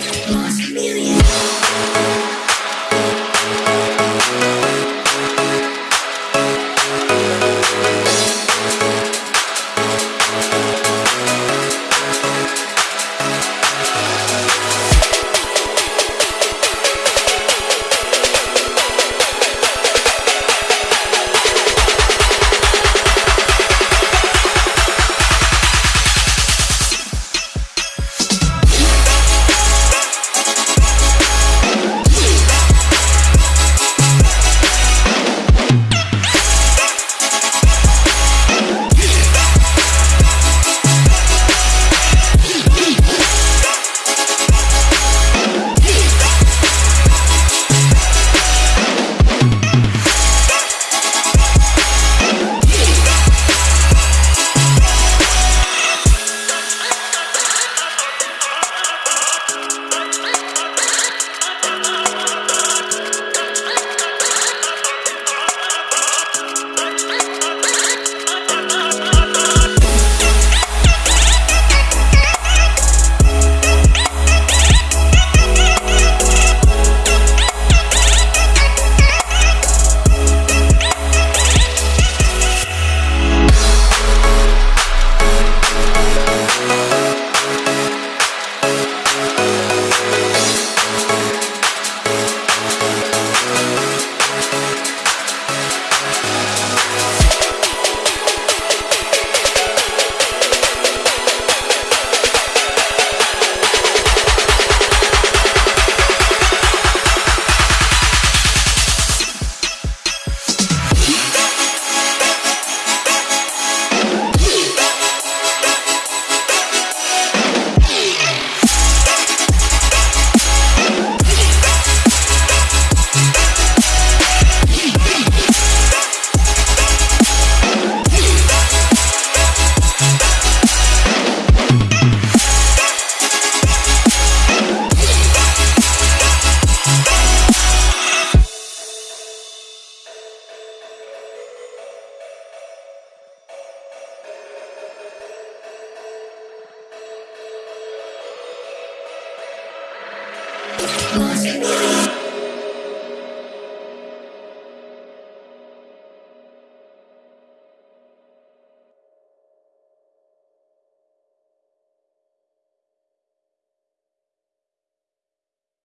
Lost millions. lost in the